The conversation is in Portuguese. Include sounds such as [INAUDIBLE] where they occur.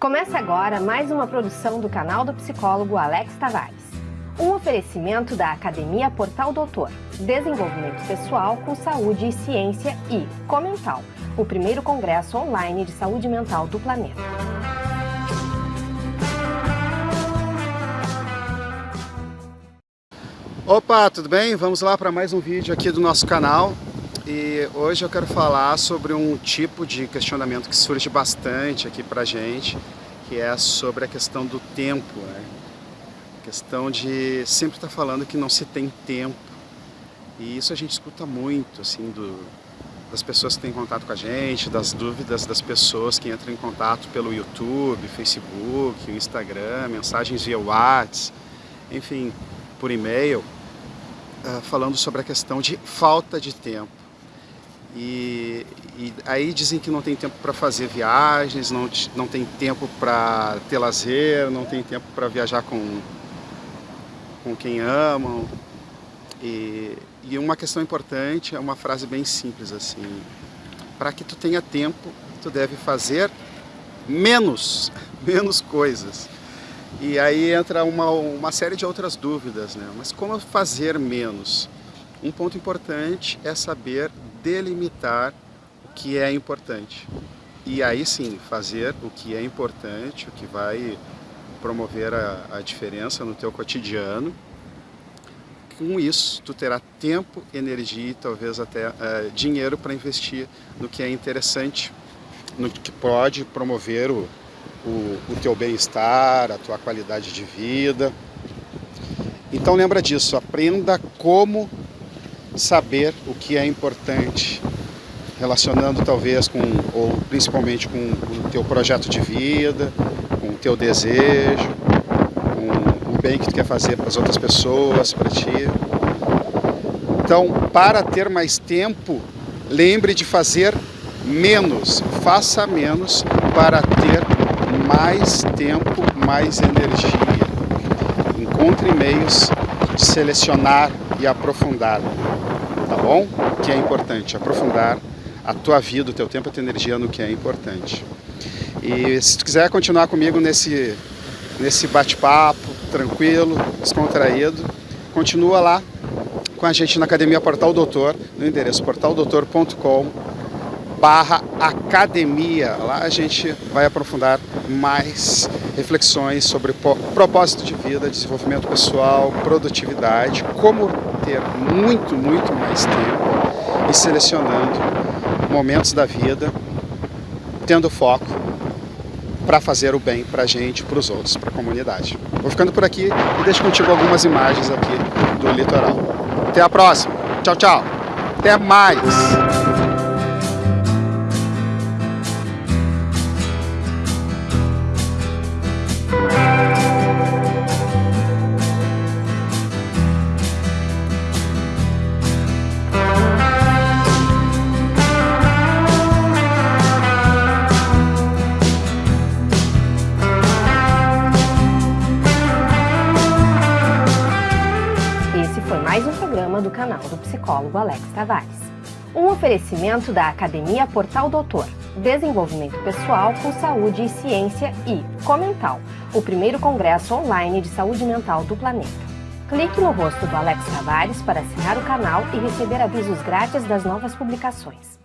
Começa agora mais uma produção do canal do psicólogo Alex Tavares. Um oferecimento da Academia Portal Doutor, Desenvolvimento Pessoal com Saúde e Ciência e Comental, o primeiro congresso online de saúde mental do planeta. Opa, tudo bem? Vamos lá para mais um vídeo aqui do nosso canal. E hoje eu quero falar sobre um tipo de questionamento que surge bastante aqui pra gente, que é sobre a questão do tempo, né? A questão de sempre estar tá falando que não se tem tempo. E isso a gente escuta muito, assim, do, das pessoas que têm contato com a gente, das dúvidas das pessoas que entram em contato pelo YouTube, Facebook, Instagram, mensagens via WhatsApp, enfim, por e-mail, uh, falando sobre a questão de falta de tempo. E, e, aí dizem que não tem tempo para fazer viagens, não, não tem tempo para ter lazer, não tem tempo para viajar com, com quem amam. E, e uma questão importante é uma frase bem simples assim, para que tu tenha tempo, tu deve fazer menos, [LAUGHS] menos coisas. E aí entra uma, uma série de outras dúvidas, né? Mas como fazer menos? Um ponto importante é saber delimitar o que é importante. E aí sim, fazer o que é importante, o que vai promover a, a diferença no teu cotidiano. Com isso, tu terá tempo, energia e talvez até uh, dinheiro para investir no que é interessante, no que pode promover o, o, o teu bem-estar, a tua qualidade de vida. Então lembra disso, aprenda como saber o que é importante, relacionando talvez com, ou principalmente com o teu projeto de vida, com o teu desejo, com o bem que tu quer fazer para as outras pessoas, para ti. Então, para ter mais tempo, lembre de fazer menos, faça menos para ter mais tempo, mais energia. Encontre meios selecionar e aprofundar, tá bom? O que é importante, aprofundar a tua vida, o teu tempo, a tua energia no que é importante. E se tu quiser continuar comigo nesse, nesse bate-papo, tranquilo, descontraído, continua lá com a gente na Academia Portal Doutor, no endereço portaldoutor.com barra academia. Lá a gente vai aprofundar mais reflexões sobre propósito de vida, desenvolvimento pessoal, produtividade, como ter muito, muito mais tempo e selecionando momentos da vida, tendo foco para fazer o bem para a gente, para os outros, para a comunidade. Vou ficando por aqui e deixo contigo algumas imagens aqui do litoral. Até a próxima. Tchau, tchau. Até mais. Programa do canal do psicólogo Alex Tavares. Um oferecimento da Academia Portal Doutor, Desenvolvimento Pessoal com Saúde e Ciência e Comental, o primeiro congresso online de saúde mental do planeta. Clique no rosto do Alex Tavares para assinar o canal e receber avisos grátis das novas publicações.